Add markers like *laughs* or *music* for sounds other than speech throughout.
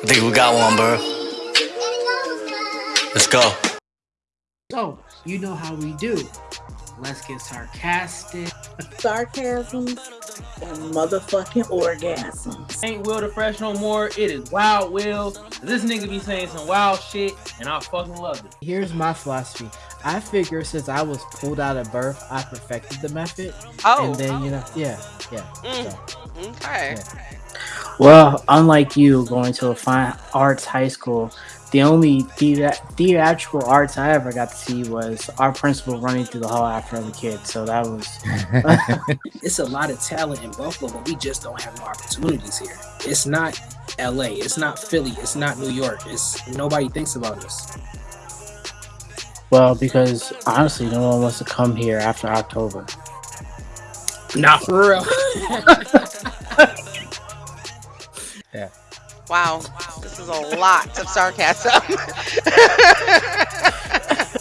I think we got one, bro. Let's go. So, you know how we do. Let's get sarcastic. Sarcasms and motherfucking orgasms. Ain't Will the Fresh no more. It is Wild Will. This nigga be saying some wild shit, and I fucking love it. Here's my philosophy. I figure since I was pulled out of birth, I perfected the method. Oh. And then, you know, yeah, yeah. Mm. so, Okay. yeah. Well, unlike you going to a fine arts high school, the only thea- theatrical arts I ever got to see was our principal running through the hall after other kids. So that was *laughs* it's a lot of talent in Buffalo, but we just don't have no opportunities here. It's not LA, it's not Philly, it's not New York. It's nobody thinks about us. well because honestly, no one wants to come here after October. Not for real. *laughs* Wow. This is a lot of sarcasm.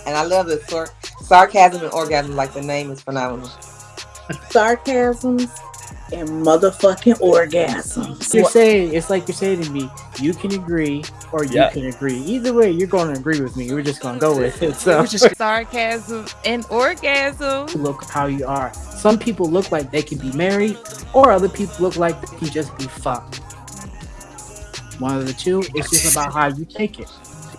and I love the sar- sarcasm and orgasm. Like the name is phenomenal. Sarcasms and motherfucking orgasms. You're saying it's like you're saying to me, you can agree or you Yeah. can agree. Either way, you're going to agree with me. We're just going to go with it. So just *laughs* sarcasm and orgasm. look how you are. Some people look like they can be married, or other people look like they can just be fucked. One of the two. It's just about how you take it.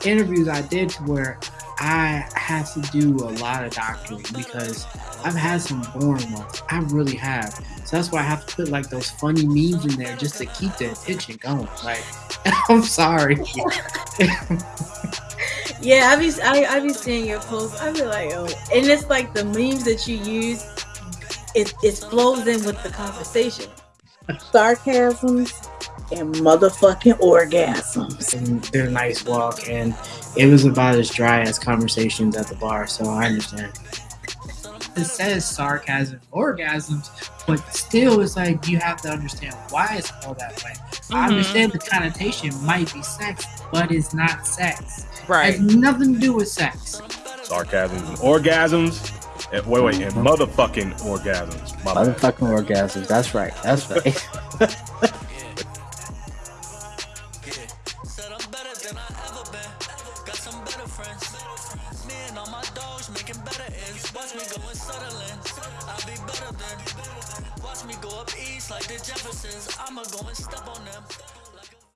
interviews I did to where I had to do a lot of doctoring because I've had some boring ones. I really have. So that's why I have to put like those funny memes in there just to keep the attention going. Like, *laughs* I'm sorry. Yeah, I be I, I be seeing your posts. I be like, oh, and it's like the memes that you use. It it flows in with the conversation. Sarcasms and motherfucking orgasms. and did a nice walk, and it was about as dry as conversations at the bar. So I understand. It says sarcasm, orgasms, but still, it's like you have to understand why it's called that way. I Mhm. understand the connotation might be sex, but it's not sex. Right. It has nothing to do with sex. sarcasms and orgasms. And, wait, wait, and motherfucking orgasms. My bad. Motherfucking orgasms. That's right. That's right. *laughs* *laughs* Said I'm better than I ever been. Got some better friends. Me and all my dogs making better ends. Watch me go and settling. I'll be better than. Watch me go up east like the Jeffersons. I'ma go and step on them.